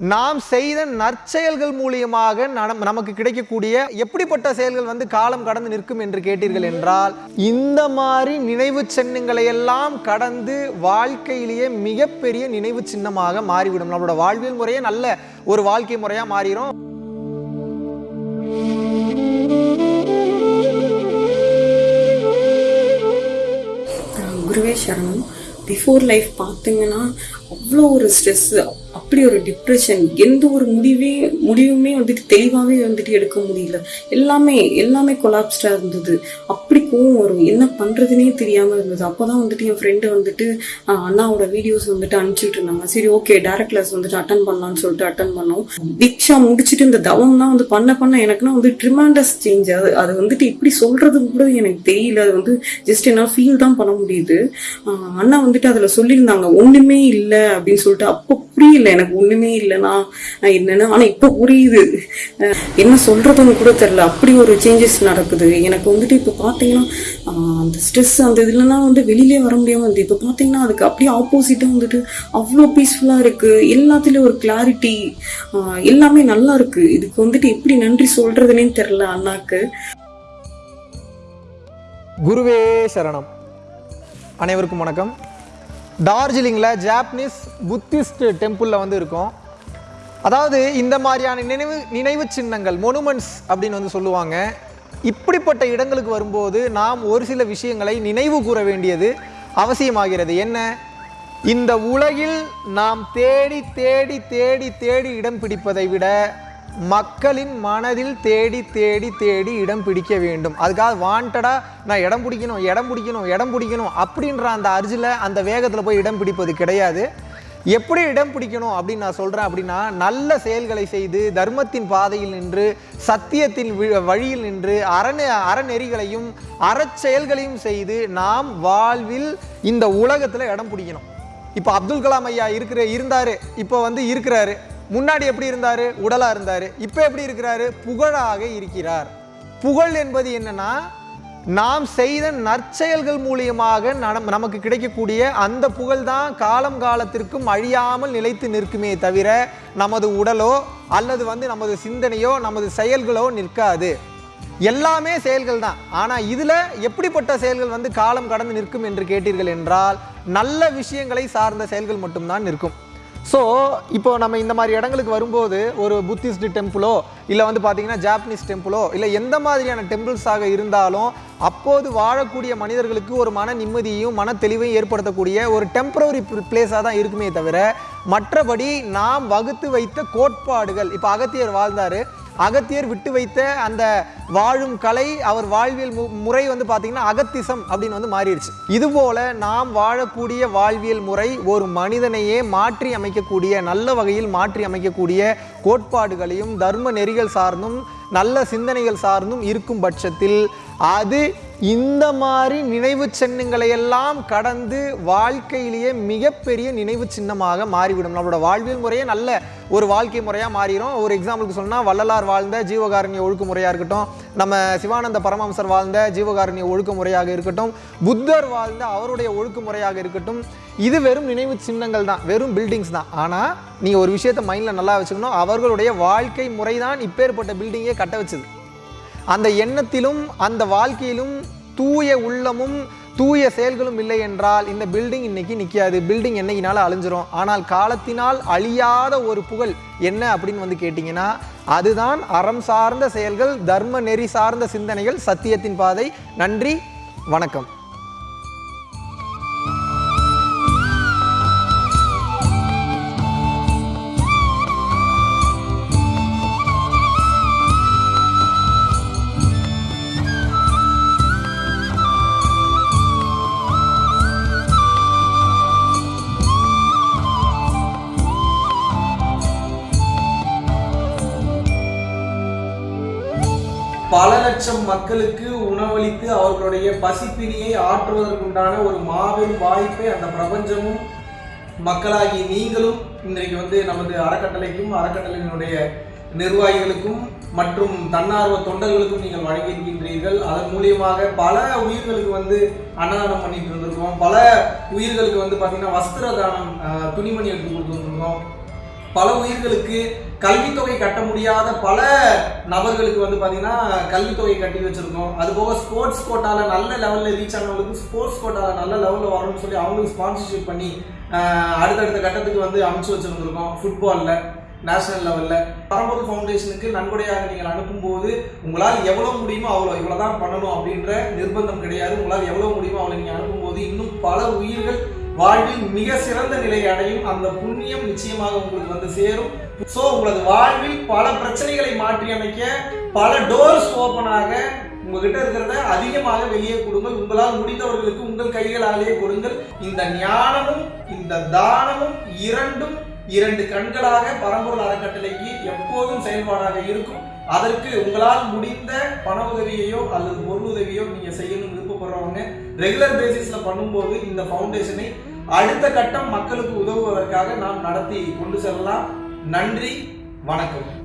நாம் செய்த நற்செயல்கள் மூலியமாக நமக்கு கிடைக்கக்கூடிய எப்படிப்பட்ட செயல்கள் வந்து காலம் கடந்து நிற்கும் என்று கேட்டீர்கள் என்றால் இந்த மாதிரி நினைவு சின்னங்களை எல்லாம் கடந்து வாழ்க்கையிலேயே மிகப்பெரிய நினைவு சின்னமாக மாறிவிடும். நம்மளோட வாழ்வியல் முறையே நல்ல ஒரு வாழ்க்கை முறையா மாறிடும் குருவே சரணம். பிஃபோர் லைஃப் பார்த்தீங்கன்னா அவ்வளோ ஒரு ஸ்ட்ரெஸ் அப்படி ஒரு டிப்ரெஷன் எந்த ஒரு முடிவே முடிவுமே வந்துட்டு தெளிவாகவே வந்துட்டு எடுக்க முடியல. எல்லாமே எல்லாமே கொலாப்ஸ்டாக இருந்தது. அப்படி கோவம் வரும். என்ன பண்ணுறதுனே தெரியாமல் இருந்தது. அப்போ தான் வந்துட்டு என் ஃப்ரெண்டு வந்துட்டு அண்ணாவோட வீடியோஸ் வந்துட்டு அனுப்பிச்சுட்டு இருந்தாங்க. சரி ஓகே டேரக்ட் கிளாஸ் வந்துட்டு அட்டன் பண்ணலாம்னு சொல்லிட்டு அட்டன் பண்ணோம். தீக்ஷா முடிச்சுட்டு இந்த தவம்லாம் வந்து பண்ண பண்ண எனக்குன்னா வந்து ட்ரிமாண்டஸ் சேஞ்ச் அது அது வந்துட்டு இப்படி சொல்கிறது கூட எனக்கு தெரியல. அது வந்து ஜஸ்ட் என்னால் ஃபீல் தான் பண்ண முடியுது. அண்ணா வந்துட்டு அதில் சொல்லியிருந்தாங்க ஒன்றுமே இல்லை அப்படின்னு சொல்லிட்டு அப்போ புரியல. எனக்கு ஒன்றுமே இல்லைனா என்னன்னு ஆனால் இப்போ புரியுது. என்ன சொல்றதுன்னு கூட தெரில அப்படி ஒரு சேஞ்சஸ் நடக்குது. எனக்கு வந்துட்டு இப்போ பார்த்தீங்கன்னா அந்த ஸ்ட்ரெஸ் அந்த இதுலலாம் வந்து வெளியிலே வர முடியாமல் இருந்தது. இப்போ பார்த்தீங்கன்னா அதுக்கு அப்படியே ஆப்போசிட்டாக வந்துட்டு அவ்வளோ பீஸ்ஃபுல்லாக இருக்குது எல்லாத்துலேயும் ஒரு கிளாரிட்டி எல்லாமே நல்லா இருக்கு. இதுக்கு வந்துட்டு எப்படி நன்றி சொல்றதுனே தெரில அண்ணாக்கு. குருவே சரணம். அனைவருக்கும் வணக்கம். டார்ஜிலிங்கில் ஜாப்பனீஸ் புத்திஸ்ட் டெம்பிளில் வந்து இருக்கும். அதாவது இந்த மாதிரியான நினைவு நினைவு சின்னங்கள் மொனுமெண்ட்ஸ் அப்படின்னு வந்து சொல்லுவாங்க. இப்படிப்பட்ட இடங்களுக்கு வரும்போது நாம் ஒரு சில விஷயங்களை நினைவு கூற வேண்டியது அவசியமாகிறது. என்ன? இந்த உலகில் நாம் தேடி தேடி தேடி தேடி இடம் பிடிப்பதை விட மக்களின் மனதில் தேடி தேடி தேடி இடம் பிடிக்க வேண்டும். அதுக்காக வாண்டடாக நான் இடம் பிடிக்கணும் இடம் பிடிக்கணும் இடம் பிடிக்கணும் அப்படின்ற அந்த அர்ஜில் அந்த வேகத்தில் போய் இடம் பிடிப்பது கிடையாது. எப்படி இடம் பிடிக்கணும் அப்படின்னு நான் சொல்கிறேன் அப்படின்னா நல்ல செயல்களை செய்து தர்மத்தின் பாதையில் நின்று சத்தியத்தின் வழியில் நின்று அரண அறநெறிகளையும் அறச்செயல்களையும் செய்து நாம் வாழ்வில் இந்த உலகத்தில் இடம் பிடிக்கணும். இப்போ அப்துல் கலாம் ஐயா இருக்கிற இருந்தார் இப்போ வந்து இருக்கிறாரு. முன்னாடி எப்படி இருந்தார்? உடலாக இருந்தார். இப்போ எப்படி இருக்கிறாரு? புகழாக இருக்கிறார். புகழ் என்பது என்னன்னா நாம் செய்த நற்செயல்கள் மூலியமாக நமக்கு கிடைக்கக்கூடிய அந்த புகழ் தான் காலம் காலத்திற்கும் அழியாமல் நிலைத்து நிற்குமே தவிர நமது உடலோ அல்லது வந்து நமது சிந்தனையோ நமது செயல்களோ நிற்காது. எல்லாமே செயல்கள் தான். ஆனால் இதில் எப்படிப்பட்ட செயல்கள் வந்து காலம் கடந்து நிற்கும் என்று கேட்டீர்கள் என்றால் நல்ல விஷயங்களை சார்ந்த செயல்கள் மட்டும்தான் நிற்கும். ஸோ இப்போ நம்ம இந்த மாதிரி இடங்களுக்கு வரும்போது ஒரு புத்திஸ்ட் டெம்பிளோ இல்லை வந்து பார்த்தீங்கன்னா ஜாப்பனீஸ் டெம்பிளோ இல்லை எந்த மாதிரியான டெம்பிள்ஸாக இருந்தாலும் அப்போது வாழக்கூடிய மனிதர்களுக்கு ஒரு மன நிம்மதியையும் மன தெளிவையும் ஏற்படுத்தக்கூடிய ஒரு டெம்பரவரி பிளேஸாக தான் இருக்குமே தவிர மற்றபடி நாம் வகுத்து வைத்த கோட்பாடுகள் இப்போ அகத்தியர் வாழ்ந்தார். அகத்தியர் விட்டு வைத்த அந்த வாழும் கலை அவர் வாழ்வியல் மு- முறை வந்து பார்த்தீங்கன்னா அகத்திசம் அப்படின்னு வந்து மாறிடுச்சு. இதுபோல நாம் வாழக்கூடிய வாழ்வியல் முறை ஒரு மனிதனையே மாற்றி அமைக்கக்கூடிய நல்ல வகையில் மாற்றி அமைக்கக்கூடிய கோட்பாடுகளையும் தர்ம நெறிகள் சார்ந்தும் நல்ல சிந்தனைகள் சார்ந்தும் இருக்கும் பட்சத்தில் அது இந்த மாதிரி நினைவு சின்னங்களை எல்லாம் கடந்து வாழ்க்கையிலேயே மிகப்பெரிய நினைவு சின்னமாக மாறிவிடும். நம்மளோட வாழ்வியல் முறையே நல்ல ஒரு வாழ்க்கை முறையாக மாறிடும் ஒரு எக்ஸாம்பிளுக்கு சொன்னால் வள்ளலார் வாழ்ந்த ஜீவகாரணிய ஒழுக்குமுறையாக இருக்கட்டும். நம்ம சிவானந்த பரமஹம்சர் வாழ்ந்த ஜீவகாரணிய ஒழுக்குமுறையாக இருக்கட்டும். புத்தர் வாழ்ந்த அவருடைய ஒழுக்குமுறையாக இருக்கட்டும். இது வெறும் நினைவு சின்னங்கள் தான் வெறும் பில்டிங்ஸ் தான். ஆனால் நீங்கள் ஒரு விஷயத்தை மைண்டில் நல்லா வச்சுக்கணும். அவர்களுடைய வாழ்க்கை முறை தான் இப்பேற்பட்ட பில்டிங்கே கட்ட வச்சுது. அந்த எண்ணத்திலும் அந்த வாழ்க்கையிலும் தூய உள்ளமும் தூய செயல்களும் இல்லை என்றால் இந்த பில்டிங் இன்னைக்கு நிற்காது பில்டிங் என்னைக்குனால அழிஞ்சிரும். ஆனால் காலத்தினால் அழியாத ஒரு புகழ் என்ன அப்படின்னு வந்து கேட்டிங்கன்னா அதுதான் அறம் சார்ந்த செயல்கள் தர்ம நெறி சார்ந்த சிந்தனைகள் சத்தியத்தின் பாதை. நன்றி வணக்கம். பல லட்சம் மக்களுக்கு உணவளித்து அவர்களுடைய பசிப்பிணியை ஆற்றுவதற்குண்டான ஒரு மாபெரும் வாய்ப்பை அந்த பிரபஞ்சமும் மக்களாகி நீங்களும் இன்றைக்கு வந்து நமது அறக்கட்டளைக்கும் அறக்கட்டளையினுடைய நிர்வாகிகளுக்கும் மற்றும் தன்னார்வ தொண்டர்களுக்கும் நீங்கள் வழங்கியிருக்கின்றீர்கள் அதன் மூலியமாக பல உயிர்களுக்கு வந்து அன்னதானம் பண்ணிட்டு இருந்திருக்கோம். பல உயிர்களுக்கு வந்து பார்த்தீங்கன்னா வஸ்திர தானம் துணிமணி எடுத்து கொடுத்துருக்கோம் பல உயிர்களுக்கு கல்வித்தொகை கட்ட முடியாத பல நபர்களுக்கு வந்து பார்த்தீங்கன்னா கல்வித்தொகை கட்டி வச்சிருக்கோம். அது போக ஸ்போர்ட்ஸ் கோட்டால நல்ல லெவலில் ரீச் ஆனவங்களுக்கு ஸ்போர்ட்ஸ் கோட்டால நல்ல லெவலில் வரணும்னு சொல்லி அவங்களுக்கு ஸ்பான்சர்ஷிப் பண்ணி அடுத்தடுத்த கட்டத்துக்கு வந்து அமைச்சு வச்சுருந்துருக்கோம் ஃபுட்பாலில் நேஷனல் லெவலில் பரம்பொருள் ஃபவுண்டேஷனுக்கு நன்கொடையாக நீங்கள் அனுப்பும்போது உங்களால் எவ்வளோ முடியுமோ அவ்வளோ இவ்வளோ தான் பண்ணணும் அப்படின்ற நிர்பந்தம் கிடையாது. உங்களால் எவ்வளோ முடியுமோ அவ்வளோ நீங்கள் அனுப்பும்போது இன்னும் பல உயிர்கள் வாழ்வில் மிக சிறந்த நிலை அடையும் அந்த புண்ணியம் நிச்சயமாக உங்களுக்கு வந்து சேரும். ஸோ உங்களது வாழ்வில் பல பிரச்சனைகளை மாற்றி அமைக்க பல டோர்ஸ் ஓப்பன் உங்ககிட்ட இருக்கிறத அதிகமாக வெளியே கொடுங்கள். உங்களால் முடிந்தவர்களுக்கு உங்கள் கைகளாலேயே கொடுங்கள். இந்த ஞானமும் இந்த தானமும் இரண்டும் இரண்டு கண்களாக பரம்பொருள் அறக்கட்டளைக்கு எப்போதும் செயல்பாடாக இருக்கும். அதற்கு உங்களால் முடிந்த பண உதவியையோ அல்லது பொருள் உதவியோ நீங்க செய்யணும்னு விருப்பப்படுறவங்க ரெகுலர் பேசிஸ்ல பண்ணும்போது இந்த ஃபவுண்டேஷனை அடுத்த கட்டம் மக்களுக்கு உதவுவதற்காக நாம் நடத்தி கொண்டு செல்லலாம். நன்றி வணக்கம்.